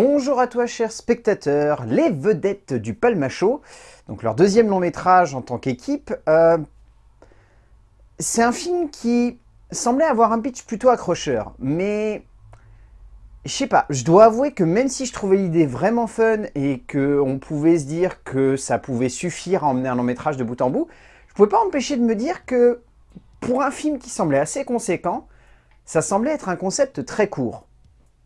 Bonjour à toi chers spectateurs, les vedettes du Palmacho, donc leur deuxième long métrage en tant qu'équipe. Euh, c'est un film qui semblait avoir un pitch plutôt accrocheur, mais je sais pas, je dois avouer que même si je trouvais l'idée vraiment fun et qu'on pouvait se dire que ça pouvait suffire à emmener un long métrage de bout en bout, je pouvais pas empêcher de me dire que pour un film qui semblait assez conséquent, ça semblait être un concept très court.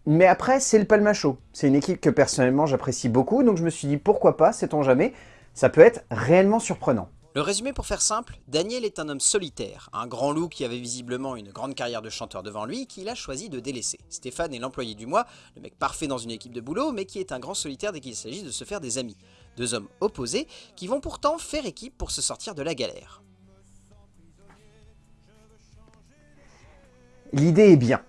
Mais après, c'est le Palmacho. C'est une équipe que personnellement j'apprécie beaucoup, donc je me suis dit pourquoi pas, sait-on jamais, ça peut être réellement surprenant. Le résumé pour faire simple, Daniel est un homme solitaire, un grand loup qui avait visiblement une grande carrière de chanteur devant lui qu'il a choisi de délaisser. Stéphane est l'employé du mois, le mec parfait dans une équipe de boulot, mais qui est un grand solitaire dès qu'il s'agit de se faire des amis. Deux hommes opposés qui vont pourtant faire équipe pour se sortir de la galère. L'idée est bien.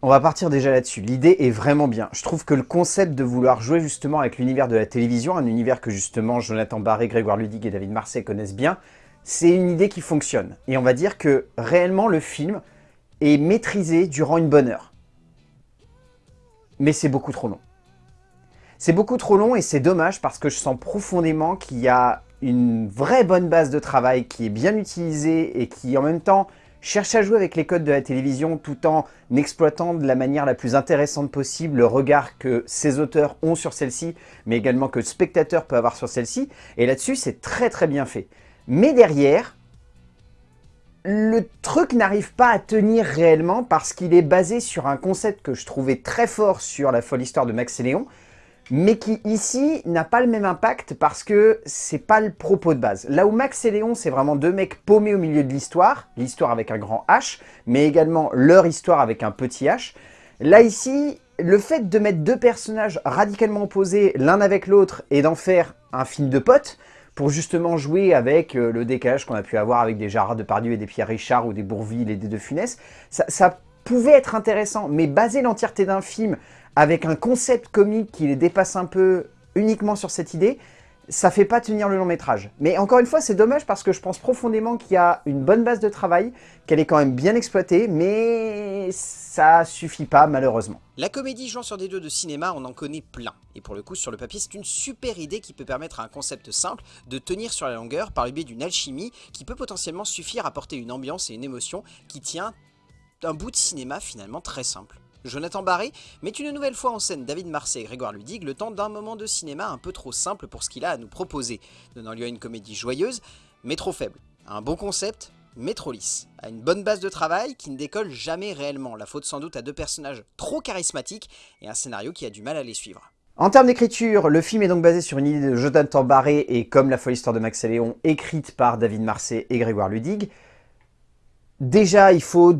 On va partir déjà là-dessus. L'idée est vraiment bien. Je trouve que le concept de vouloir jouer justement avec l'univers de la télévision, un univers que justement Jonathan Barré, Grégoire Ludig et David Marseille connaissent bien, c'est une idée qui fonctionne. Et on va dire que réellement le film est maîtrisé durant une bonne heure. Mais c'est beaucoup trop long. C'est beaucoup trop long et c'est dommage parce que je sens profondément qu'il y a une vraie bonne base de travail qui est bien utilisée et qui en même temps cherche à jouer avec les codes de la télévision tout en exploitant de la manière la plus intéressante possible le regard que ces auteurs ont sur celle-ci, mais également que le spectateur peut avoir sur celle-ci. Et là-dessus, c'est très très bien fait. Mais derrière, le truc n'arrive pas à tenir réellement parce qu'il est basé sur un concept que je trouvais très fort sur la folle histoire de Max et Léon, mais qui ici n'a pas le même impact parce que c'est pas le propos de base. Là où Max et Léon, c'est vraiment deux mecs paumés au milieu de l'histoire, l'histoire avec un grand H, mais également leur histoire avec un petit H. Là ici, le fait de mettre deux personnages radicalement opposés l'un avec l'autre et d'en faire un film de potes, pour justement jouer avec euh, le décalage qu'on a pu avoir avec des Gérard Depardieu et des Pierre Richard ou des Bourville et des De Funès, ça, ça pouvait être intéressant, mais baser l'entièreté d'un film avec un concept comique qui les dépasse un peu uniquement sur cette idée, ça fait pas tenir le long métrage. Mais encore une fois, c'est dommage parce que je pense profondément qu'il y a une bonne base de travail, qu'elle est quand même bien exploitée, mais ça suffit pas malheureusement. La comédie jouant sur des deux de cinéma, on en connaît plein. Et pour le coup, sur le papier, c'est une super idée qui peut permettre à un concept simple de tenir sur la longueur par le biais d'une alchimie qui peut potentiellement suffire à porter une ambiance et une émotion qui tient un bout de cinéma finalement très simple. Jonathan Barré met une nouvelle fois en scène David Marseille et Grégoire Ludig le temps d'un moment de cinéma un peu trop simple pour ce qu'il a à nous proposer, donnant lieu à une comédie joyeuse, mais trop faible. Un bon concept, mais trop lisse. À une bonne base de travail qui ne décolle jamais réellement, la faute sans doute à deux personnages trop charismatiques et un scénario qui a du mal à les suivre. En termes d'écriture, le film est donc basé sur une idée de Jonathan Barré et comme La folle histoire de Max et Léon, écrite par David Marseille et Grégoire Ludig. Déjà, il faut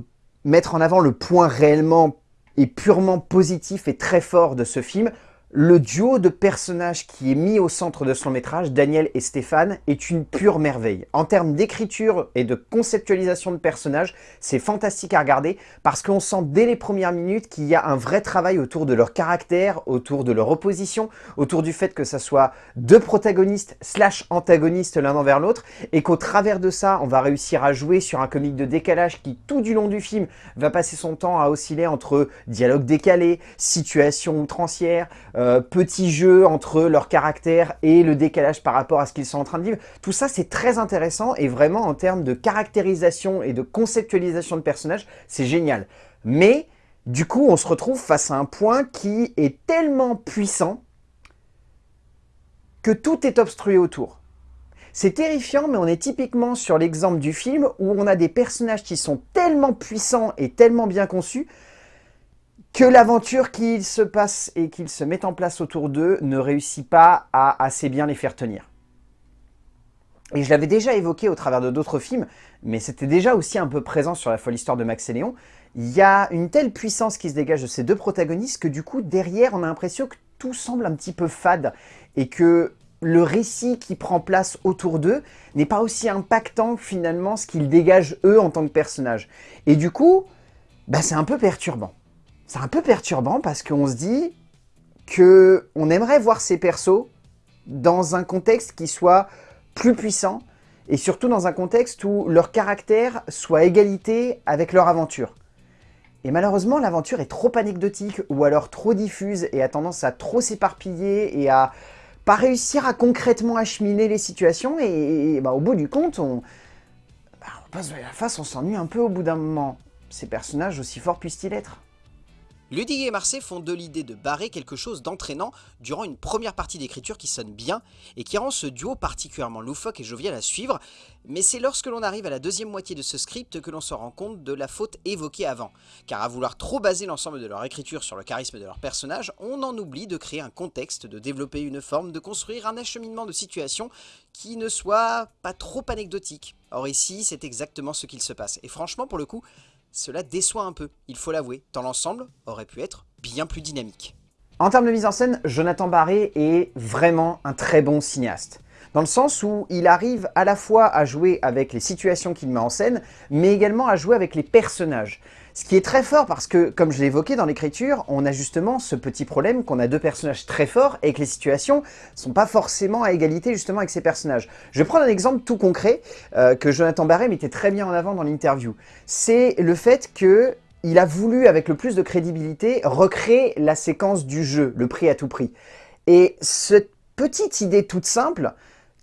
mettre en avant le point réellement et purement positif et très fort de ce film, le duo de personnages qui est mis au centre de son métrage, Daniel et Stéphane, est une pure merveille. En termes d'écriture et de conceptualisation de personnages, c'est fantastique à regarder parce qu'on sent dès les premières minutes qu'il y a un vrai travail autour de leur caractère, autour de leur opposition, autour du fait que ça soit deux protagonistes slash antagonistes l'un envers l'autre et qu'au travers de ça, on va réussir à jouer sur un comique de décalage qui, tout du long du film, va passer son temps à osciller entre dialogue décalé, situation outrancière, euh, petits jeux entre leur caractère et le décalage par rapport à ce qu'ils sont en train de vivre. Tout ça, c'est très intéressant et vraiment en termes de caractérisation et de conceptualisation de personnages, c'est génial. Mais du coup, on se retrouve face à un point qui est tellement puissant que tout est obstrué autour. C'est terrifiant, mais on est typiquement sur l'exemple du film où on a des personnages qui sont tellement puissants et tellement bien conçus que l'aventure qu'il se passe et qu'il se met en place autour d'eux ne réussit pas à assez bien les faire tenir. Et je l'avais déjà évoqué au travers de d'autres films, mais c'était déjà aussi un peu présent sur la folle histoire de Max et Léon. Il y a une telle puissance qui se dégage de ces deux protagonistes que du coup, derrière, on a l'impression que tout semble un petit peu fade et que le récit qui prend place autour d'eux n'est pas aussi impactant finalement ce qu'ils dégagent eux en tant que personnages. Et du coup, bah, c'est un peu perturbant c'est un peu perturbant parce qu'on se dit que on aimerait voir ces persos dans un contexte qui soit plus puissant et surtout dans un contexte où leur caractère soit égalité avec leur aventure. Et malheureusement, l'aventure est trop anecdotique, ou alors trop diffuse, et a tendance à trop s'éparpiller, et à pas réussir à concrètement acheminer les situations, et, bah, au bout du compte, on, bah, la face, on s'ennuie un peu au bout d'un moment. Ces personnages, aussi forts puissent-ils être? Ludwig et Marseille font de l'idée de barrer quelque chose d'entraînant durant une première partie d'écriture qui sonne bien et qui rend ce duo particulièrement loufoque et jovial à suivre, mais c'est lorsque l'on arrive à la deuxième moitié de ce script que l'on se rend compte de la faute évoquée avant, car à vouloir trop baser l'ensemble de leur écriture sur le charisme de leurs personnages, on en oublie de créer un contexte, de développer une forme, de construire un acheminement de situation qui ne soit pas trop anecdotique. Or ici, c'est exactement ce qu'il se passe, et franchement pour le coup, cela déçoit un peu, il faut l'avouer, tant l'ensemble aurait pu être bien plus dynamique. En termes de mise en scène, Jonathan Barré est vraiment un très bon cinéaste. Dans le sens où il arrive à la fois à jouer avec les situations qu'il met en scène, mais également à jouer avec les personnages. Ce qui est très fort parce que, comme je l'ai évoqué dans l'écriture, on a justement ce petit problème qu'on a deux personnages très forts et que les situations sont pas forcément à égalité justement avec ces personnages. Je vais prendre un exemple tout concret euh, que Jonathan Barré mettait très bien en avant dans l'interview. C'est le fait que il a voulu, avec le plus de crédibilité, recréer la séquence du jeu, le prix à tout prix. Et cette petite idée toute simple,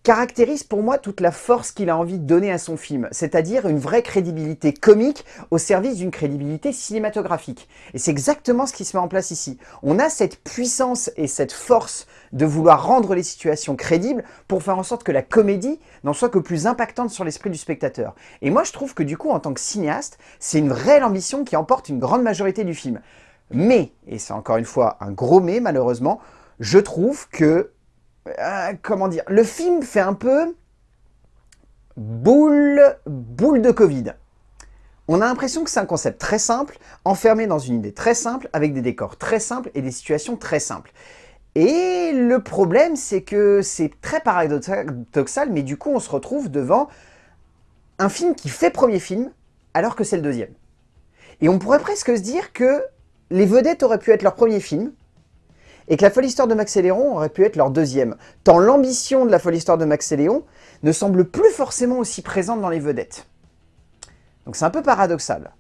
caractérise pour moi toute la force qu'il a envie de donner à son film, c'est-à-dire une vraie crédibilité comique au service d'une crédibilité cinématographique. Et c'est exactement ce qui se met en place ici. On a cette puissance et cette force de vouloir rendre les situations crédibles pour faire en sorte que la comédie n'en soit que plus impactante sur l'esprit du spectateur. Et moi je trouve que du coup en tant que cinéaste, c'est une réelle ambition qui emporte une grande majorité du film. Mais, et c'est encore une fois un gros mais malheureusement, je trouve que euh, comment dire, le film fait un peu boule, boule de Covid. On a l'impression que c'est un concept très simple, enfermé dans une idée très simple, avec des décors très simples et des situations très simples. Et le problème, c'est que c'est très paradoxal, mais du coup, on se retrouve devant un film qui fait premier film, alors que c'est le deuxième. Et on pourrait presque se dire que les vedettes auraient pu être leur premier film, et que la folle histoire de Max et Léon aurait pu être leur deuxième, tant l'ambition de la folle histoire de Max et Léon ne semble plus forcément aussi présente dans les vedettes. Donc c'est un peu paradoxal.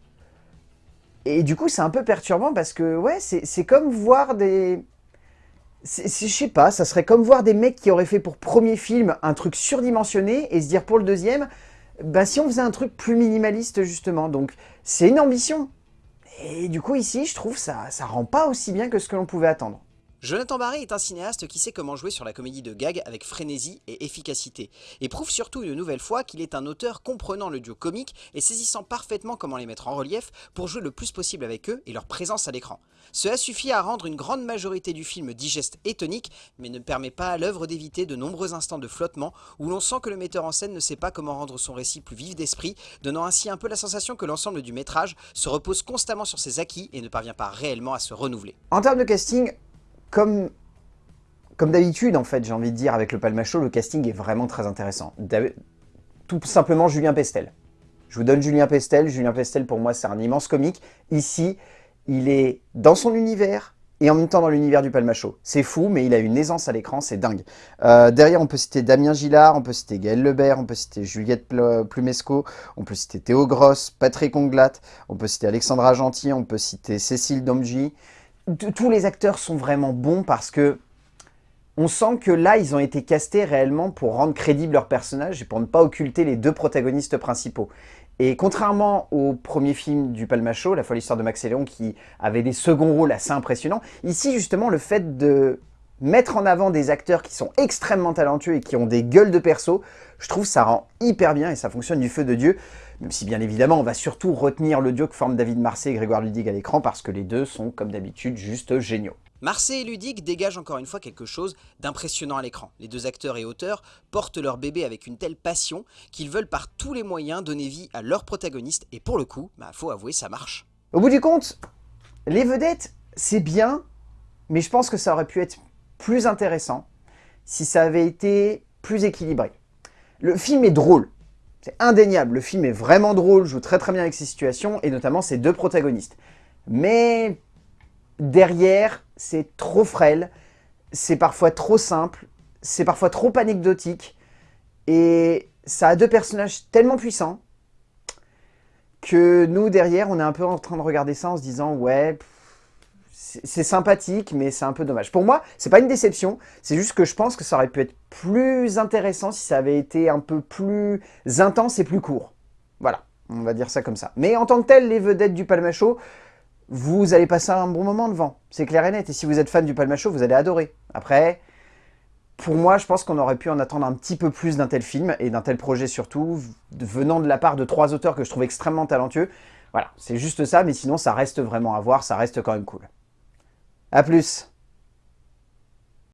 Et du coup, c'est un peu perturbant parce que, ouais, c'est comme voir des... Je sais pas, ça serait comme voir des mecs qui auraient fait pour premier film un truc surdimensionné et se dire pour le deuxième, bah si on faisait un truc plus minimaliste justement. Donc c'est une ambition. Et du coup ici, je trouve ça ça rend pas aussi bien que ce que l'on pouvait attendre. Jonathan Barré est un cinéaste qui sait comment jouer sur la comédie de gag avec frénésie et efficacité, et prouve surtout une nouvelle fois qu'il est un auteur comprenant le duo comique et saisissant parfaitement comment les mettre en relief pour jouer le plus possible avec eux et leur présence à l'écran. Cela suffit à rendre une grande majorité du film digeste et tonique, mais ne permet pas à l'œuvre d'éviter de nombreux instants de flottement où l'on sent que le metteur en scène ne sait pas comment rendre son récit plus vif d'esprit, donnant ainsi un peu la sensation que l'ensemble du métrage se repose constamment sur ses acquis et ne parvient pas réellement à se renouveler. En termes de casting, comme, d'habitude, en fait, j'ai envie de dire, avec le Palmacho, le casting est vraiment très intéressant. Tout simplement Julien Pestel. Je vous donne Julien Pestel. Julien Pestel, pour moi, c'est un immense comique. Ici, il est dans son univers et en même temps dans l'univers du Palmacho. C'est fou, mais il a une aisance à l'écran, c'est dingue. Euh, derrière, on peut citer Damien Gillard, on peut citer Gaël Lebert, on peut citer Juliette Plumesco, on peut citer Théo Gross, Patrick Onglat, on peut citer Alexandra Gentil, on peut citer Cécile Domji tous les acteurs sont vraiment bons parce que on sent que là, ils ont été castés réellement pour rendre crédible leur personnage et pour ne pas occulter les deux protagonistes principaux. Et contrairement au premier film du Palmacho, La folle histoire de Max et Léon, qui avait des seconds rôles assez impressionnants, ici justement le fait de mettre en avant des acteurs qui sont extrêmement talentueux et qui ont des gueules de perso, je trouve ça rend hyper bien et ça fonctionne du feu de Dieu. Même si bien évidemment on va surtout retenir le duo que forment David Marseille et Grégoire Ludig à l'écran parce que les deux sont comme d'habitude juste géniaux. Marseille et Ludig dégagent encore une fois quelque chose d'impressionnant à l'écran. Les deux acteurs et auteurs portent leur bébé avec une telle passion qu'ils veulent par tous les moyens donner vie à leur protagoniste et pour le coup, bah faut avouer ça marche. Au bout du compte, les vedettes c'est bien, mais je pense que ça aurait pu être plus intéressant si ça avait été plus équilibré. Le film est drôle, c'est indéniable, le film est vraiment drôle, joue très très bien avec ses situations, et notamment ses deux protagonistes. Mais derrière, c'est trop frêle, c'est parfois trop simple, c'est parfois trop anecdotique, et ça a deux personnages tellement puissants que nous, derrière, on est un peu en train de regarder ça en se disant « Ouais, c'est sympathique, mais c'est un peu dommage. » Pour moi, c'est pas une déception, c'est juste que je pense que ça aurait pu être plus intéressant si ça avait été un peu plus intense et plus court. Voilà, on va dire ça comme ça. Mais en tant que tel, les vedettes du Palmacho, vous allez passer un bon moment devant. C'est clair et net. Et si vous êtes fan du Palmacho, vous allez adorer. Après, pour moi, je pense qu'on aurait pu en attendre un petit peu plus d'un tel film, et d'un tel projet surtout, venant de la part de trois auteurs que je trouve extrêmement talentueux. Voilà, c'est juste ça, mais sinon ça reste vraiment à voir, ça reste quand même cool. A plus